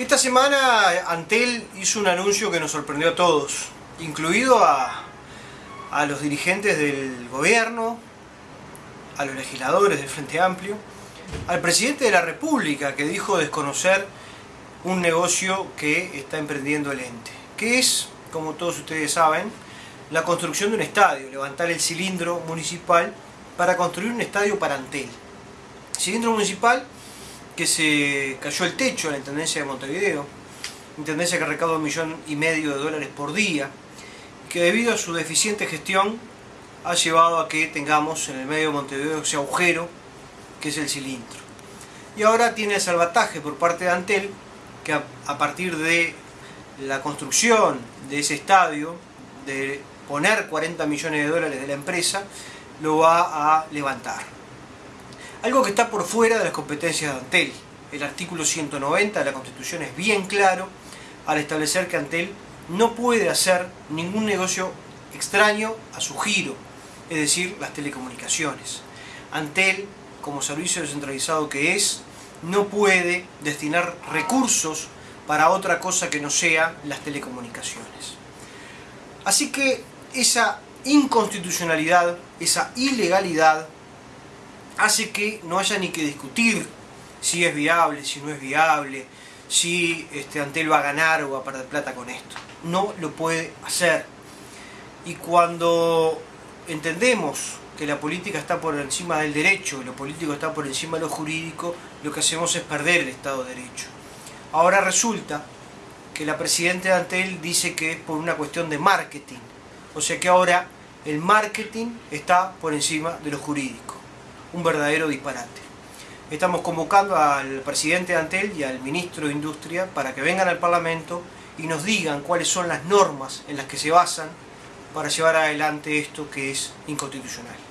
Esta semana Antel hizo un anuncio que nos sorprendió a todos, incluido a, los dirigentes del gobierno, a los legisladores del Frente Amplio, al presidente de la República que dijo desconocer un negocio que está emprendiendo el ente, que es, como todos ustedes saben, la construcción de un estadio, levantar el cilindro municipal para construir un estadio para Antel. Cilindro municipal que se cayó el techo a la Intendencia de Montevideo, Intendencia que recauda un millón y medio de dólares por día, que debido a su deficiente gestión ha llevado a que tengamos en el medio de Montevideo ese agujero que es el cilindro. Y ahora tiene el salvataje por parte de Antel, que a, partir de la construcción de ese estadio, de poner 40 millones de dólares de la empresa, lo va a levantar. Algo que está por fuera de las competencias de Antel. El artículo 190 de la Constitución es bien claro al establecer que Antel no puede hacer ningún negocio extraño a su giro, es decir, las telecomunicaciones. Antel, como servicio descentralizado que es, no puede destinar recursos para otra cosa que no sea las telecomunicaciones. Así que esa inconstitucionalidad, esa ilegalidad, hace que no haya ni que discutir si es viable, si no es viable, si este, Antel va a ganar o va a perder plata con esto. No lo puede hacer. Y cuando entendemos que la política está por encima del derecho lo político está por encima de lo jurídico, lo que hacemos es perder el Estado de Derecho. Ahora resulta que la presidenta de Antel dice que es por una cuestión de marketing. O sea que ahora el marketing está por encima de lo jurídico un verdadero disparate. Estamos convocando al presidente de Antel y al ministro de Industria para que vengan al Parlamento y nos digan cuáles son las normas en las que se basan para llevar adelante esto que es inconstitucional.